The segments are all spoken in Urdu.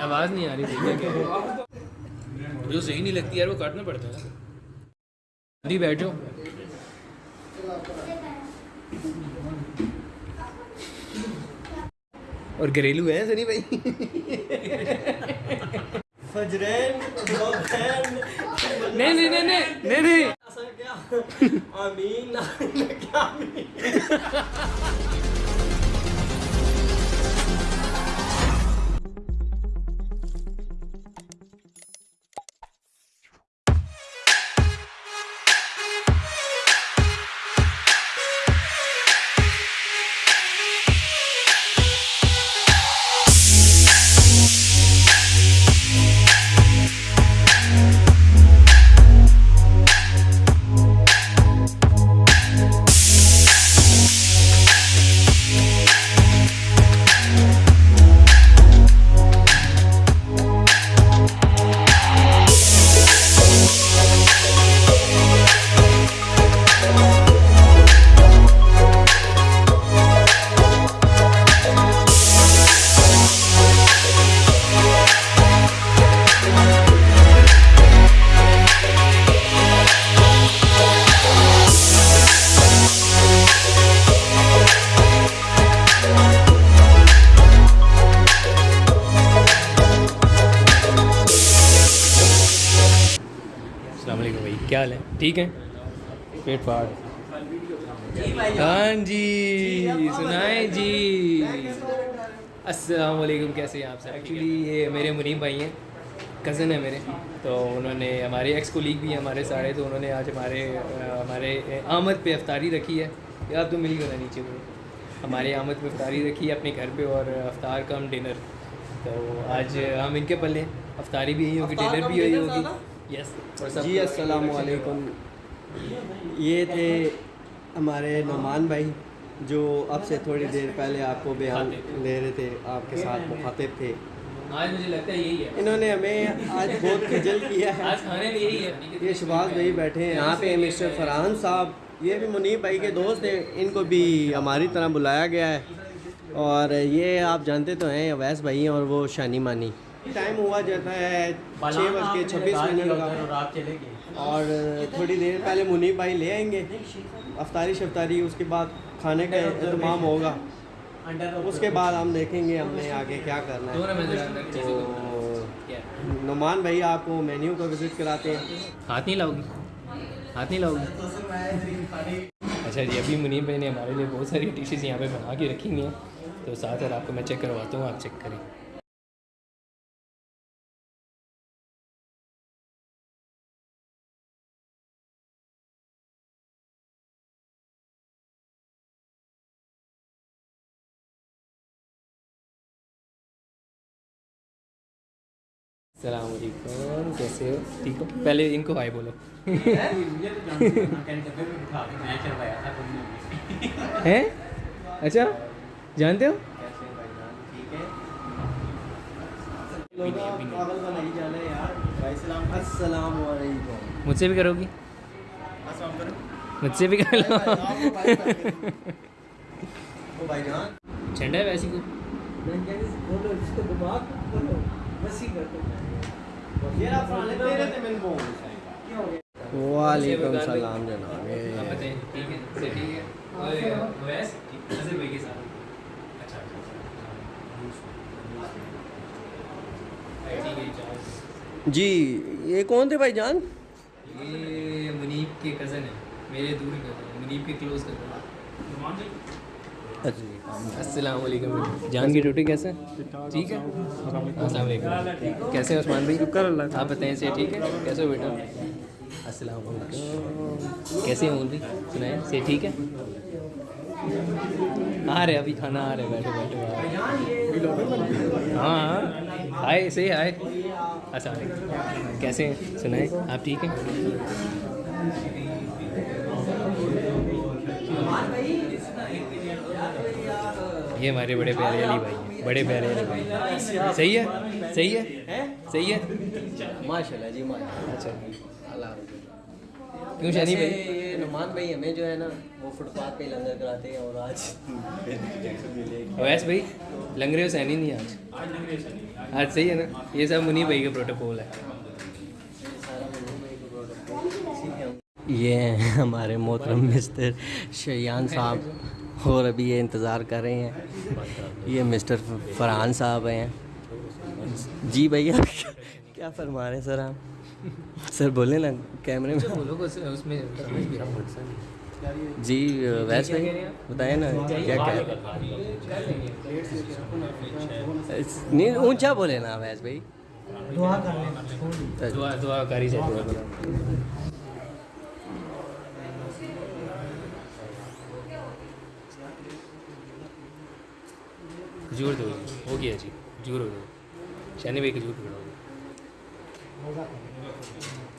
آواز نہیں آ رہی؟ جو صحیح نہیں لگتی یار وہ کاٹنا پڑتا ہے۔ جی بیٹھو۔ اور گھریلو ہیں سنی بھائی؟ نہیں نہیں نہیں نہیں نہیں آمین؟ ٹھیک ہے پیٹ پاٹ ہاں جی سنائیں جی۔ السلام علیکم کیسے ہیں آپ سے ایکچولی یہ میرے منیم بھائی ہیں کزن ہیں میرے۔ تو انہوں نے ہمارے ایکس کولیگ بھی ہیں ہمارے سارے تو انہوں نے آج ہمارے ہمارے آمد پہ افطاری رکھی ہے۔ یار تو مل گیا نیچے وہ ہماری آمد پہ افطاری رکھی ہے اپنے گھر پہ اور افطار کم ڈنر۔ تو آج ہم ان کے پلے ہیں۔ افطاری بھی یہی ہوگی ڈنر بھی یہی ہوگی؟ یس جی السلام علیکم۔ یہ تھے ہمارے نعمان بھائی جو اب سے تھوڑی دیر پہلے آپ کو بیان لے رہے تھے آپ کے ساتھ مخاطب تھے۔ آج مجھے لگتا ہے یہی ہے۔ انہوں نے ہمیں آج بہت خجل کیا ہے۔ آج کھانے میں یہی ہے۔ یہ شباز بھائی بیٹھے ہیں۔ یہاں پہ مسٹر فرحان صاحب یہ بھی منیب بھائی کے دوست ہیں۔ ان کو بھی ہماری طرح بلایا گیا ہے۔ اور یہ آپ جانتے تو ہیں اویس بھائی ہیں اور وہ شانی مانی۔ ٹائم ہوا جاتا ہے چھ بج کے چھبیس منٹ کا اور تھوڑی دیر پہلے منیب بھائی لے آئیں گے افطاری شفتاری اس کے بعد کھانے کا اہتمام ہوگا اس کے بعد ہم دیکھیں گے ہم نے آگے کیا کرنا ہے تو نعمان بھائی آپ کو مینیو کا وزٹ کراتے ہیں ہاتھ نہیں لاؤ گی ہاتھ نہیں لاؤ گی اچھا جی ابھی منیب بھائی نے ہمارے لیے بہت ساری ڈشز یہاں پہ بنا کے رکھی ہوئی ہیں تو ساتھ ساتھ آپ کو میں چیک کرواتا ہوں آپ چیک کریں السلام علیکم کیسے ہو؟ ٹھیک ہو؟ پہلے ان کو ہائی بولو۔ ہیں؟ اچھا جانتے ہو؟ السلام علیکم مجھ سے بھی کرو گی۔ مجھ سے بھی کر لو۔ ٹھنڈا ہے ویسی کو وعلیکم السلام جناب ساتھ۔ اچھا اچھا جی یہ کون تھے بھائی جان؟ یہ منیب کے کزن ہیں۔ میرے دور منیب کے کلوز کزن السلام علیکم۔ جان کی ڈیوٹی کیسے؟ ٹھیک ہے۔ السلام علیکم۔ کیسے ہیں عثمان بھائی؟ شکر اللہ آپ بتائیں سے ٹھیک ہے؟ کیسے ہو بیٹا؟ السلام علیکم۔ کیسے ہیں بھائی سنائیں سے ٹھیک ہے؟ آ رہے ابھی کھانا آ رہے بیٹھے بیٹھے ہاں ہاں۔ آئے سے آئے۔ السلام علیکم۔ کیسے ہیں؟ سنائیں آپ ٹھیک ہیں؟ یہ ہمارے بڑے پیارے علی بھائی ہیں بڑے پیارے علی بھائی صحیح ہے؟ صحیح ہے؟ صحیح ہے؟ ماشاء اللہ جی ماشاء اچھا۔ کیوں شانی بھائی؟ یہ نعمان بھائی ہمیں جو ہے نا وہ فٹ پاتھ پہ لنگر کراتے ہیں اور آج اویس بھائی لنگرے ہو سینی نہیں آج؟ آج صحیح ہے نا؟ یہ سب منی بھائی کا پروٹوکول ہے یہ ہیں ہمارے محترم مسٹر شیان صاحب۔ اور ابھی یہ انتظار کر رہے ہیں۔ یہ مسٹر فرحان صاحب ہیں۔ جی بھیا کیا فرما رہے ہیں سر آپ؟ سر بولے نا کیمرے میں۔ میں جی ویس بھائی بتائیں نا کیا کیا؟ نہیں اونچا بولے نا ویس بھائی۔ دعا دعا کاری سے کھجور دو ہو گیا جی کھجور ہو گیا شانی بھائی کھجور پکڑاؤ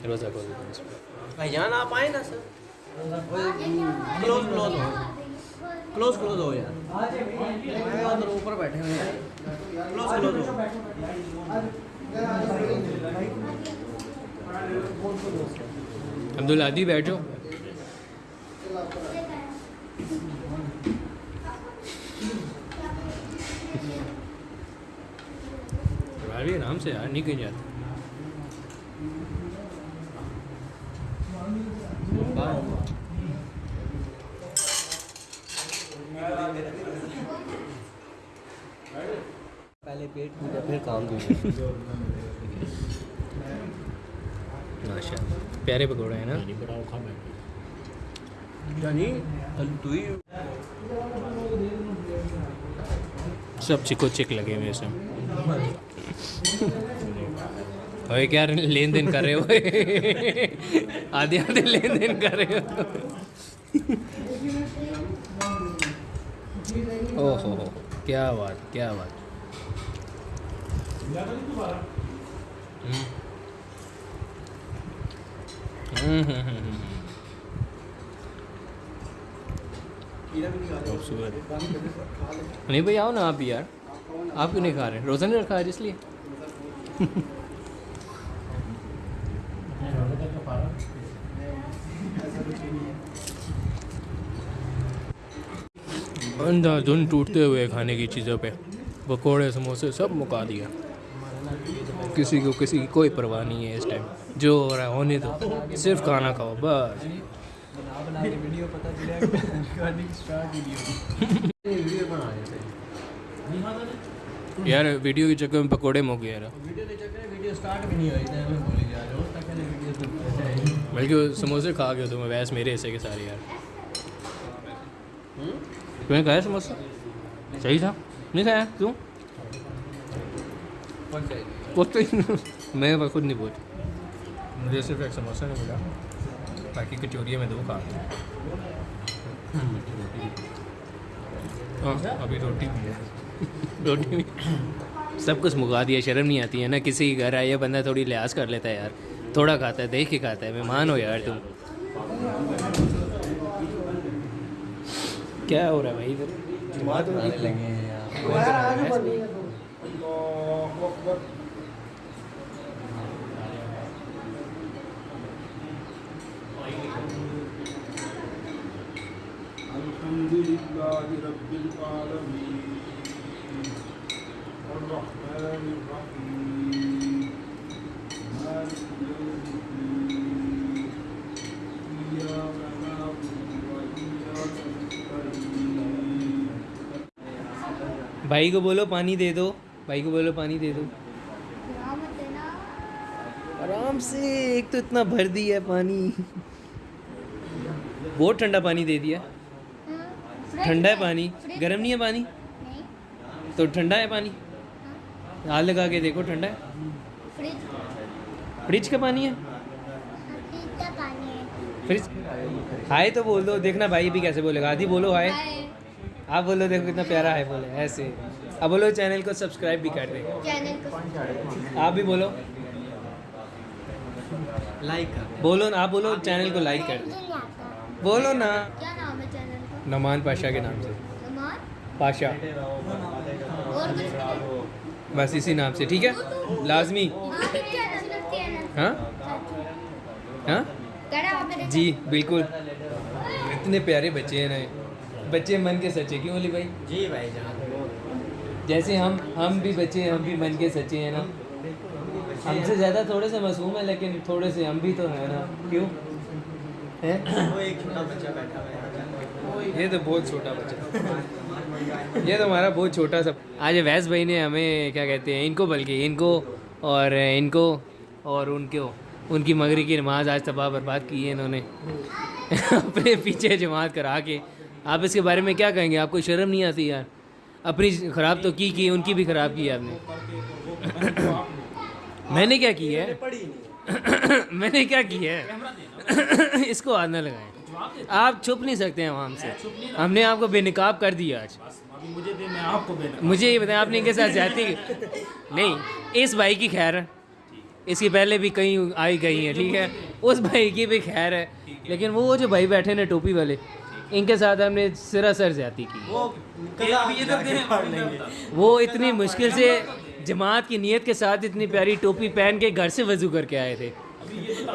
روزہ کو بھائی جان آپ آئیں نا سر کلوز کلوز ہو کلوز کلوز ہو یار اوپر بیٹھے ہوئے ہیں کلوز کلوز ہو عبد العادی بیٹھو ابھی آرام سے یار نہیں کہیں جاتا پہلے پیٹ پوجا پھر کام پیارے پکوڑے ہیں نا۔ یعنی تو ہی سب چکو چک لگے ہوئے سے اوے کیا لین دین کر رہے ہو آدھے آدھے لین دین کر رہے ہو او ہو ہو کیا بات کیا بات خوبصورت نہیں بھائی آؤ نا آپ یار آپ کیوں نہیں کھا رہے؟ روزہ نہیں رکھا ہے اس لیے؟ اندھا دھن ٹوٹتے ہوئے کھانے کی چیزوں پہ۔ پکوڑے، سموسے سب مکا دیا۔ کسی کو کسی کی کوئی پرواہ نہیں ہے اس ٹائم۔ جو ہو رہا ہے، ہونے دو۔ صرف کھانا کھاؤ، بس۔ یار ویڈیو کے چکر میں پکوڑے مو گیا۔ یار بلکہ سموسے کھا گیا تو میں ویس میرے حصے کے سارے یار۔ تمہیں کھایا سموسہ صحیح تھا؟ نہیں کھایا؟ کیوں؟ وہ تو میں خود نہیں پوچھ مجھے صرف ایک سموسہ نہیں ملا باقی کچوریے میں دو کھا ہاں۔ ابھی روٹی بھی ہے۔ روٹی بھی سب کچھ مکا دیا شرم نہیں آتی ہے نا کسی کے گھر آئے بندہ تھوڑی لحاظ کر لیتا ہے یار۔ تھوڑا کھاتا ہے دیکھ کے کھاتا ہے مہمان ہو یار تم۔ کیا ہو رہا ہے بھائی ادھر؟ الحمد لله رب العالمين. بھائی کو بولو پانی دے دو بھائی کو بولو پانی دے دو۔ آرام سے ایک تو اتنا بھر دیا ہے پانی۔ بہت ٹھنڈا پانی دے دیا۔ ٹھنڈا ہے پانی۔ گرم نہیں ہے پانی؟ تو ٹھنڈا ہے پانی۔ ہاتھ لگا کے دیکھو ٹھنڈا ہے۔ فریج۔ کا پانی ہے؟ فریج ہائے تو بول دو دیکھنا بھائی بھی کیسے بولے گا۔ آدھی بولو ہائے۔ آپ بولو دیکھو کتنا پیارا ہے بولے ایسے۔ اب بولو چینل کو سبسکرائب بھی کر دیں آپ بھی بولو۔ لائک بولو نا آپ بولو چینل کو لائک کر دیں بولو نا۔ نمان پاشا کے نام سے۔ پاشا۔ اور کچھ بس اسی نام سے ٹھیک ہے؟ لازمی؟ ہاں؟ ہاں؟ جی بالکل۔ اتنے پیارے بچے ہیں نا۔ بچے من کے سچے کیوں علی بھائی؟ جی بھائی جیسے ہم ہم بھی بچے ہم بھی من کے سچے ہیں نا۔ ہم سے زیادہ تھوڑے سے معصوم ہیں لیکن تھوڑے سے ہم بھی تو ہیں نا۔ کیوں؟ یہ تو بہت چھوٹا بچہ۔ یہ تو ہمارا بہت چھوٹا سا آج ویس بھائی نے ہمیں کیا کہتے ہیں، ان کو بلکہ، ان کو اور ان کو اور ان کو، ان کی مغری کی نماز آج تباہ برباد کی ہے انہوں نے۔ اپنے پیچھے جماعت کرا کے۔ آپ اس کے بارے میں کیا کہیں گے؟ آپ کو شرم نہیں آتی یار؟ اپنی خراب تو کی کی، ان کی بھی خراب کی آپ نے۔ میں نے کیا کی ہے؟ میں نے کیا کی ہے؟ اس کو آدھ نہ لگائیں۔ آپ چھپ نہیں سکتے ہیں وہاں سے۔ ہم نے آپ کو بے نقاب کر دیا آج۔ مجھے یہ بتائیں، آپ نے ان کے ساتھ جاتی نہیں، اس بھائی کی خیر ہے۔ اس کی پہلے بھی کہیں آئی گئی ہیں، ٹھیک ہے؟ اس بھائی کی بھی خیر ہے۔ لیکن وہ جو بھائی بیٹھے نا ٹوپی والے، ان کے ساتھ ہم نے سرا سر زیادتی کی۔ وہ اتنی مشکل سے جماعت کی نیت کے ساتھ اتنی پیاری ٹوپی پہن کے گھر سے وضو کر کے آئے تھے۔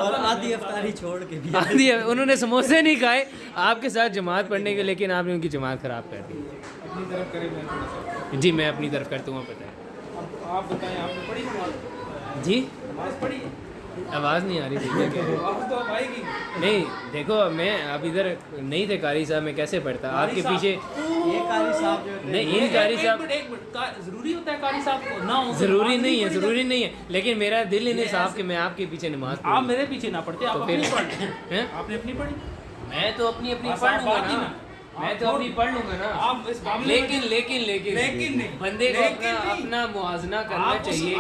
اور آدھی افطاری چھوڑ کے بھی آدھی انہوں نے سموسے نہیں کھائے۔ آپ کے ساتھ جماعت پڑھنے کے لیکن آپ نے ان کی جماعت خراب کر دی۔ جی میں اپنی طرف کرتا ہوں پتہ جی؟ ہے جی؟ آواز نہیں آ رہی تھی نہیں دیکھو میں اب ادھر نہیں تھے قاری صاحب میں کیسے پڑھتا؟ آپ کے پیچھے نہیں قاری صاحب ضروری ہوتا ہے قاری صاحب کو؟ ضروری نہیں ہے ضروری نہیں ہے۔ لیکن میرا دل ہی نہیں صاحب کہ میں آپ کے پیچھے نماز آپ میرے پیچھے نہ پڑھتے ہاں؟ آپ نے اپنی پڑھی؟ میں تو اپنی اپنی پڑھ گا میں تو ابھی پڑھ لوں گا نا۔ لیکن لیکن لیکن بندے کو اپنا اپنا موازنہ کرنا چاہیے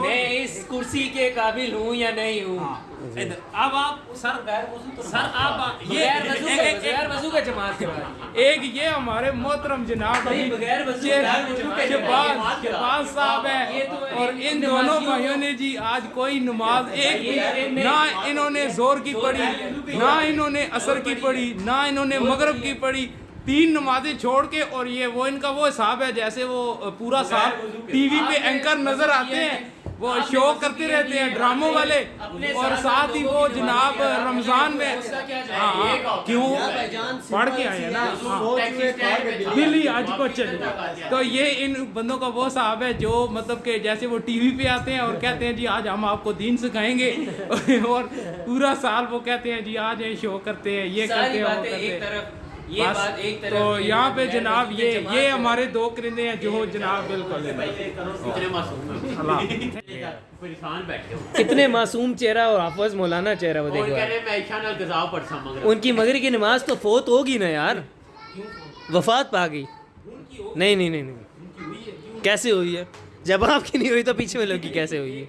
میں اس کرسی کے قابل ہوں یا نہیں ہوں؟ جی۔ ایک یہ ہمارے محترم جناب صاحب ہے اور ان دونوں بھائیوں نے جی آج کوئی نماز ایک بھی نہ انہوں نے زور کی پڑھی نہ انہوں نے اثر کی پڑھی نہ انہوں نے مغرب کی پڑھی۔ تین نمازیں چھوڑ کے اور یہ وہ ان کا وہ حساب ہے جیسے وہ پورا صاحب ٹی وی پہ اینکر نظر آتے ہیں۔ وہ شو کرتے رہتے ہیں ڈراموں والے اور ساتھ ہی وہ جناب رمضان میں ہاں، ہاں، کیوں؟ پڑھ کے آئے ہیں نا؟ ہاں۔ ہی آج کو چلے تو یہ ان بندوں کا وہ صاحب ہے جو مطلب کہ جیسے وہ ٹی وی پہ آتے ہیں اور کہتے ہیں جی آج ہم آپ کو دین سکھائیں گے۔ اور پورا سال وہ کہتے ہیں جی آج یہ شو کرتے ہیں یہ کرتے ہیں وہ کرتے ہیں۔ تو یہاں پہ جناب یہ یہ ہمارے دو کرندے ہیں جو جناب بالکل ہاں۔ کتنے معصوم چہرہ اور حافظ مولانا چہرہ وہ دیکھو ان کی مغرب کی نماز تو فوت ہوگی نا یار۔ وفات پا گئی۔ نہیں نہیں نہیں کیسے ہوئی ہے؟ جب آپ کی نہیں ہوئی تو پیچھے والوں کی کیسے ہوئی ہے؟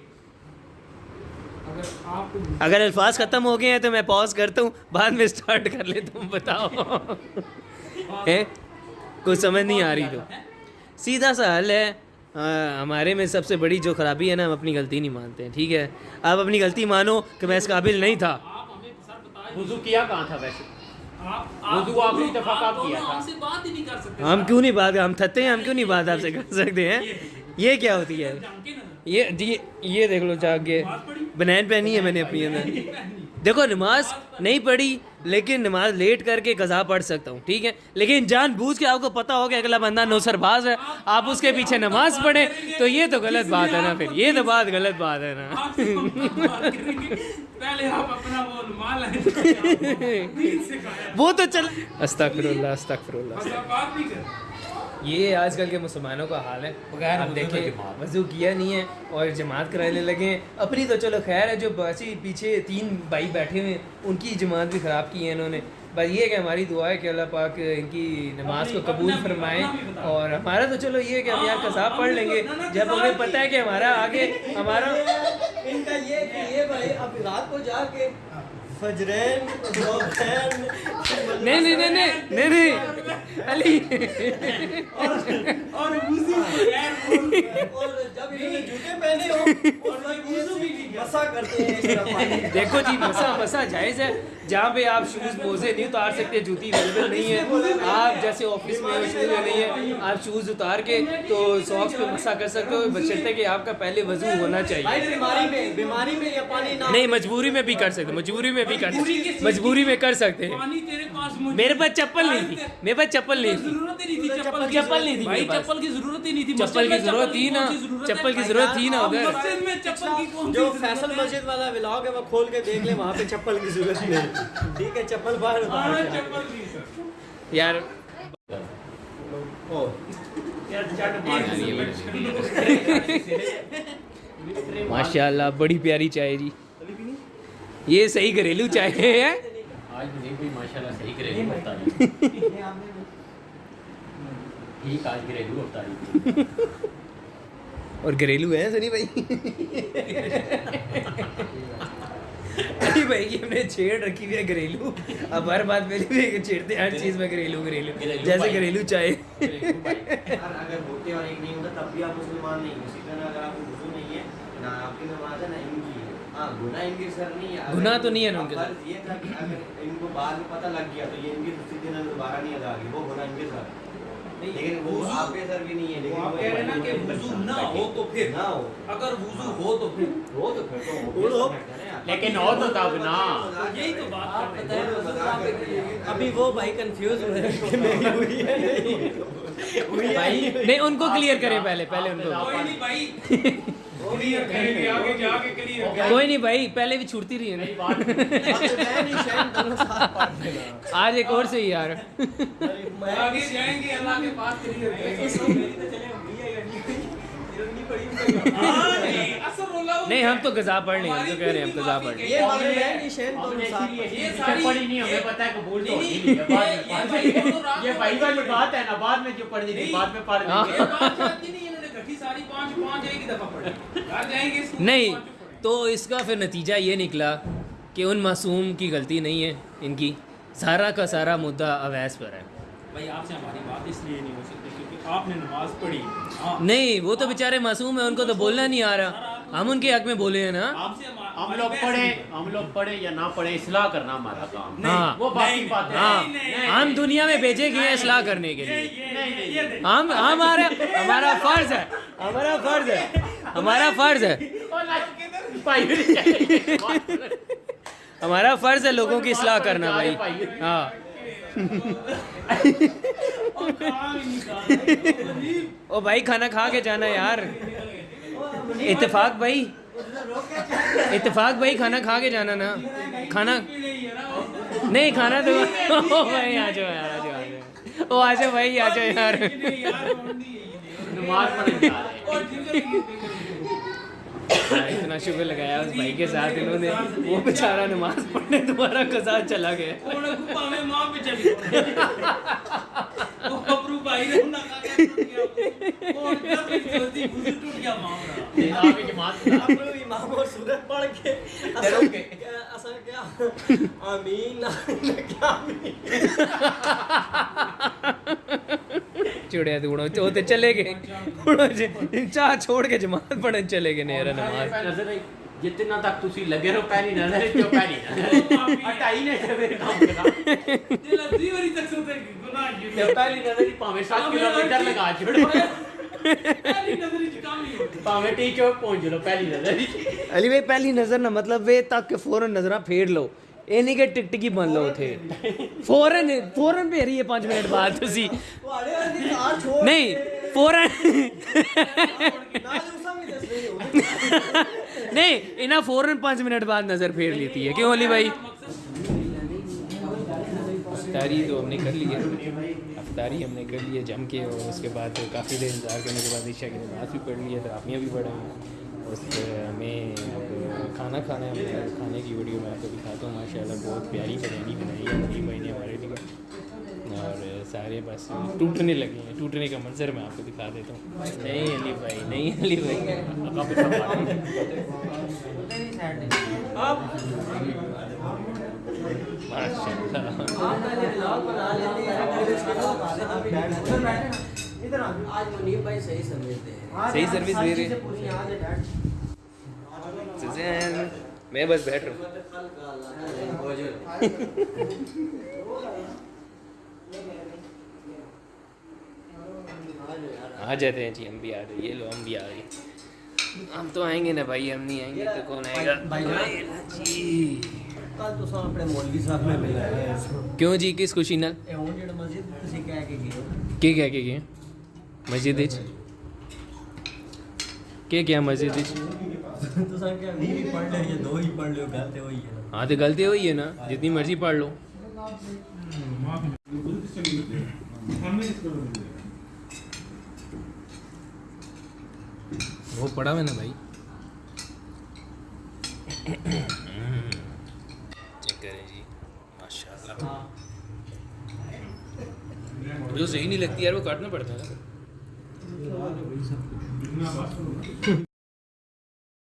اگر الفاظ ختم ہو گئے ہیں تو میں پاز کرتا ہوں بعد میں اسٹارٹ کر لیتا ہوں بتاؤ۔ کچھ سمجھ نہیں آ رہی تو۔ سیدھا سا حل ہے۔ ہمارے میں سب سے بڑی جو خرابی ہے نا ہم اپنی غلطی نہیں مانتے ہیں ٹھیک ہے؟ آپ اپنی غلطی مانو کہ میں اس قابل نہیں تھا۔ کیا کہاں تھا ویسے؟ آپ نے اتفاق آپ کیا تھا۔ ہم کیوں نہیں بات ہم تھتے ہیں ہم کیوں نہیں بات آپ سے کر سکتے ہیں؟ یہ کیا ہوتی ہے؟ یہ یہ دیکھ لو جا کے۔ بنین پہنی ہے میں نے اپنی اندر۔ دیکھو نماز نہیں پڑھی لیکن نماز لیٹ کر کے قضا پڑھ سکتا ہوں ٹھیک ہے؟ لیکن جان بوجھ کے آپ کو پتا ہو کہ اگلا بندہ نوسر باز ہے آپ اس کے پیچھے نماز پڑھیں تو یہ تو غلط بات ہے نا پھر۔ یہ تو بات غلط بات ہے نا۔ وہ تو چل۔ استغفر اللہ استغفر اللہ۔ یہ آج کل کے مسلمانوں کا حال ہے۔ بغیر ہم دیکھیں وضو کیا نہیں ہے اور جماعت کرانے لگے ہیں۔ اپنی تو چلو خیر ہے جو باسی پیچھے تین بھائی بیٹھے ہوئے ہیں ان کی جماعت بھی خراب کی ہے انہوں نے۔ بس یہ کہ ہماری دعا ہے کہ اللہ پاک ان کی نماز کو قبول فرمائے۔ اور ہمارا تو چلو یہ ہے کہ ہم یہاں کساب پڑھ لیں گے۔ جب ہمیں پتہ ہے کہ ہمارا آگے ہمارا ان کا یہ کہ یہ بھائی اب رات کو جا کے فجرین نہیں نہیں نہیں نہیں۔ علی۔ اور وضو ہاں۔ اور جب یہ جوتے پہنے ہو اور وضو بھی مسا کرتے ہیں دیکھو جی مسا مسا جائز ہے۔ جہاں پہ آپ شوز موزے نہیں اتار سکتے جوتی اویلیبل نہیں ہے۔ آپ جیسے آفس میں شوز نہیں ہے آپ شوز اتار کے تو ساکس پہ مسا کر سکتے ہو۔ بشرطے کہ آپ کا پہلے وضو ہونا چاہیے۔ نہیں مجبوری میں بھی کر سکتے مجبوری میں بھی کر سکتے۔ مجبوری میں کر سکتے میرے پاس چپل نہیں تھی۔ میرے پاس چپل نہیں تھی۔ چپل نہیں تھی چپل کی ضرورت ہی نہیں تھی چپل کی ضرورت تھی نا ہے؟ چپل کی ضرورت تھی نا آپ ادھر۔ مسجد میں چپل کی کون سی جو فیصل ہے؟ مسجد والا ولاگ ہے وہ کھول کے دیکھ لے وہاں پہ چپل کی ضرورت نہیں ٹھیک ہے چپل باہر اتار ہاں، چپل کی۔ یار۔ ماشاء اللہ بڑی پیاری چائے جی۔ یہ صحیح گھریلو چائے ہے؟ آج مجھے بھی ماشاءاللہ صحیح گھریلو افطاری ٹھیک آج گھریلو افطاری اور گھریلو ہے سنی بھائی؟ بھائی یہ ہم نے چھیڑ رکھی ہوئی ہے گھریلو۔ اب ہر بات بھی چھیڑتے ہیں ہر چیز میں گھریلو گھریلو۔ جیسے۔ گھریلو چائے اگر ہوتے اور ایک نہیں ہوتا تب بھی آپ مسلمان نہیں اسی طرح اگر آپ کو وضو نہیں ہے نہ آپ کی نماز ہے نہ ان کی ہے۔ ہاں گناہ ان کے سر نہیں ہے۔ اگر گناہ تو نہیں ہے نا ان کے سر۔ فرض یہ تھا کہ اگر ان کو بعد میں پتہ لگ گیا تو یہ ان کی دوسری دن دوبارہ نہیں ادا ہوگی وہ گناہ ان کے سر۔ لیکن وہ آپ کے سر بھی نہیں ہے لیکن آپ کہہ رہے ہیں نا کہ وضو نہ ہو تو پھر نہ ہو۔ اگر وضو ہو تو پھر۔ وہ تو پھر تو لیکن ہو تو تب نا یہی تو بات رہے ابھی وہ بھائی کنفیوز ہوئے ہیں۔ کہ میری ہوئی ہے۔ نہیں ہوئی ہے۔ بھائی نہیں ان کو کلیئر کریں پہلے پہلے ان کو۔ کوئی نہیں بھائی۔ کوئی نہیں بھائی پہلے بھی چھوٹتی رہی ہے نا۔ پڑھ آج ایک اور سے ہی یار۔ ہاں جی، نہیں ہم تو غذا پڑھ نہیں ہم تو کہہ رہے ہیں ہم غذا پڑھ پڑھ لیں۔ یہ بات ہے نا بعد میں جو تھی نہیں۔ بعد میں پڑھ۔ لیں ساری پانچ پانچ ایک دفعہ پڑھی نہیں۔ تو اس کا پھر نتیجہ یہ نکلا کہ ان معصوم کی غلطی نہیں ہے ان کی سارا کا سارا مدعا اویس پر ہے۔ بھائی آپ سے ہماری بات اس لیے نہیں ہو سکتی کیونکہ آپ نے نماز پڑھی۔ ہاں۔ نہیں وہ تو بیچارے معصوم ہیں ان کو تو بولنا نہیں آ رہا۔ ہم ان کے حق میں بولے ہیں نا۔ آپ سے ہمارا- ہم لوگ نہیں۔ ہم لوگ پڑھیں یا نہ پڑھیں اصلاح کرنا ہمارا کام۔ ہے ہاں۔ وہ باقی نہیں، نہیں، ہم دنیا میں بھیجے گئے ہیں اصلاح کرنے کے لیے۔ ہم ہمارا ہمارا فرض ہے ہمارا فرض ہے ہمارا فرض ہے۔ ہمارا فرض ہے لوگوں کی اصلاح کرنا بھائی۔ ہاں۔ او بھائی کھانا کھا کے جانا یار۔ اتفاق بھائی۔ اتفاق بھائی کھانا کھا کے جانا نا۔ کھانا نہیں کھانا تو بھائی آ جاؤ یار آ جاؤ آ جاؤ۔ او آ جاؤ بھائی آ جاؤ یار۔ اتنا شکر لگایا اس بھائی کے ساتھ انہوں نے۔ وہ بیچارہ نماز پڑھنے دوبارہ کسا چلا گیا۔ آپ امام اور سورت پڑھ کے کیا آمین چڑیا تو اڑو تو چلے گئے۔ جی- چاہ چھوڑ کے جماعت پڑھنے چلے گئے نیرا نماز۔ جتنا تک تسی لگے رہو پہلی نظر ہے جو پہلی نظر ہٹائی نے سے میرے کام کرا۔ جو پہلی نظر ہی پاویں سات کلو میٹر لگا چھوڑو۔ پاویں ٹی چوک پہنچ لو پہلی نظر علی بھائی پہلی نظر نہ مطلب وے تک کہ فوراً نظراں پھیر لو یہ نہیں کہ ٹک ٹکی بن لو تھے فوراً فوراً پھیری ہے پانچ منٹ بعد تسی والے دی ساتھ چھوڑ نہیں فوراً نہ دوسرا بھی دس نہیں ہو نہیں انہیں فوراً پانچ منٹ بعد نظر پھیر لیتی ہے کیوں علی بھائی افطاری تو ہم نے کر لی ہے۔ افطاری ہم نے کر لی ہے جم کے اور اس کے بعد کافی دیر انتظار کرنے کے بعد عشاء کی نماز بھی پڑھ لی ہے تراپیاں بھی پڑھ ہیں اس پہ ہمیں اب کھانا کھانا ہے ہم نے کھانے کی ویڈیو میں آپ کو دکھاتا ہوں۔ ماشاء اللہ بہت پیاری بریانی بنائی ہے تین مہینے ہمارے لیے۔ اور سارے بس ٹوٹنے لگے ہیں ٹوٹنے کا منظر میں آپ کو دکھا دیتا ہوں۔ نہیں علی بھائی نہیں علی بھائی۔ صحیح سروس دے رہے میں بس بیٹھ رہا ہوں۔ آ جاتے ہیں جی ہم بھی آ رہے یہ لو ہم بھی آ رہے ہم تو آئیں گے نا بھائی ہم نہیں آئیں گے تو کون آئے گا؟ جی۔ کیوں جی کس خوشی نا کہہ کے گسجد کہ مسجد ہاں تو غلطی ہوئی نا جن مرضی پڑھ لو پڑھا میں نا بھائی جو صحیح نہیں لگتی یار وہ کاٹنا پڑتا ہے۔